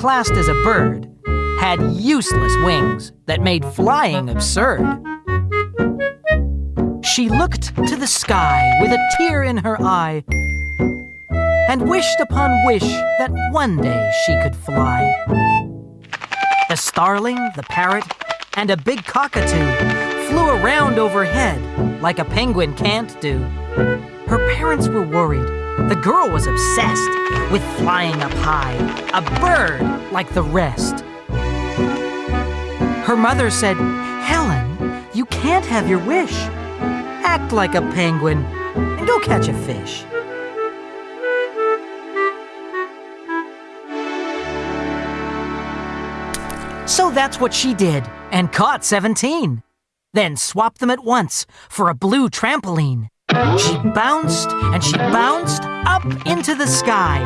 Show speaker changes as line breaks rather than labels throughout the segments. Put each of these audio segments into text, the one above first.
classed as a bird, had useless wings that made flying absurd. She looked to the sky with a tear in her eye and wished upon wish that one day she could fly. The starling, the parrot, and a big cockatoo flew around overhead like a penguin can't do. Her parents were worried. The girl was obsessed with flying up high, a bird like the rest. Her mother said, Helen, you can't have your wish. Act like a penguin and go catch a fish. So that's what she did, and caught 17. Then swapped them at once for a blue trampoline. She bounced and she bounced up into the sky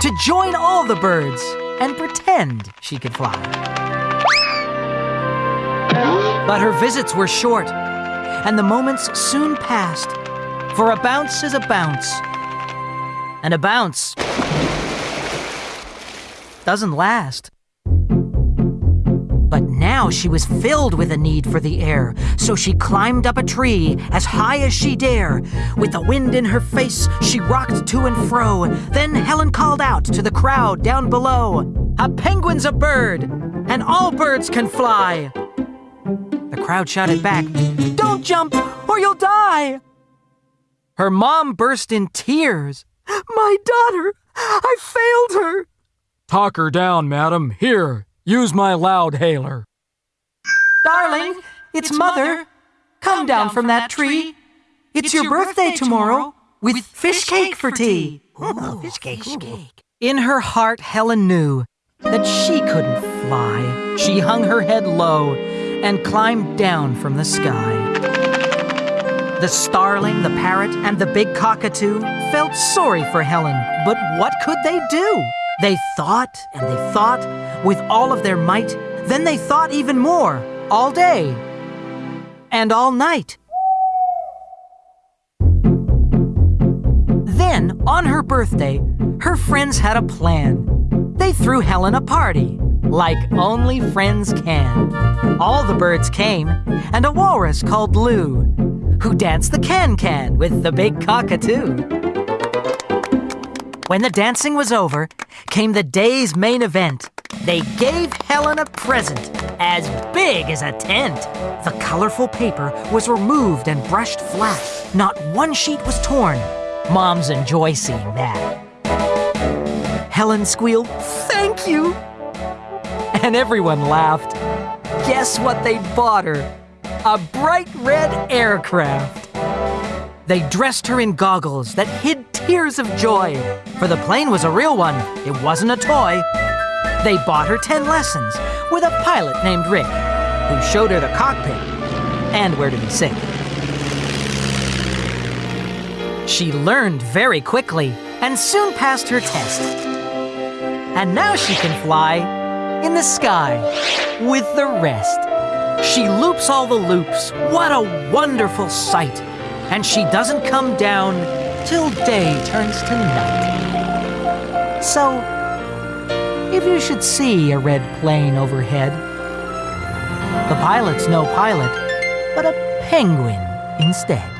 to join all the birds and pretend she could fly. But her visits were short, and the moments soon passed, for a bounce is a bounce, and a bounce doesn't last. Now she was filled with a need for the air, so she climbed up a tree as high as she dare. With the wind in her face, she rocked to and fro. Then Helen called out to the crowd down below A penguin's a bird, and all birds can fly. The crowd shouted back, Don't jump, or you'll die! Her mom burst in tears. My daughter, I failed her.
Talk her down, madam. Here, use my loud hailer.
Darling, it's, mother. Come down from that tree. It's, your, birthday tomorrow with fish cake for tea.
fish cake. Fish cake.
In her heart, Helen knew that she couldn't fly. She hung her head low and climbed down from the sky. The starling, the parrot, and the big cockatoo felt sorry for Helen, but what could they do? They thought and they thought with all of their might, then they thought even more, all day and all night. Then, on her birthday, her friends had a plan. They threw Helen a party, like only friends can. All the birds came, and a walrus called Lou, who danced the can-can with the big cockatoo. When the dancing was over, came the day's main event. They gave Helen a present as big as a tent. The colorful paper was removed and brushed flat. Not one sheet was torn. Moms enjoy seeing that. Helen squealed, Thank you! And everyone laughed. Guess what they bought her? A bright red aircraft. They dressed her in goggles that hid tears of joy, for the plane was a real one, it wasn't a toy. They bought her 10 lessons with a pilot named Rick, who showed her the cockpit and where to be sick. She learned very quickly and soon passed her test. And now she can fly in the sky with the rest. She loops all the loops. What a wonderful sight! And she doesn't come down till day turns to night. So, if you should see a red plane overhead, the pilot's no pilot, but a penguin instead.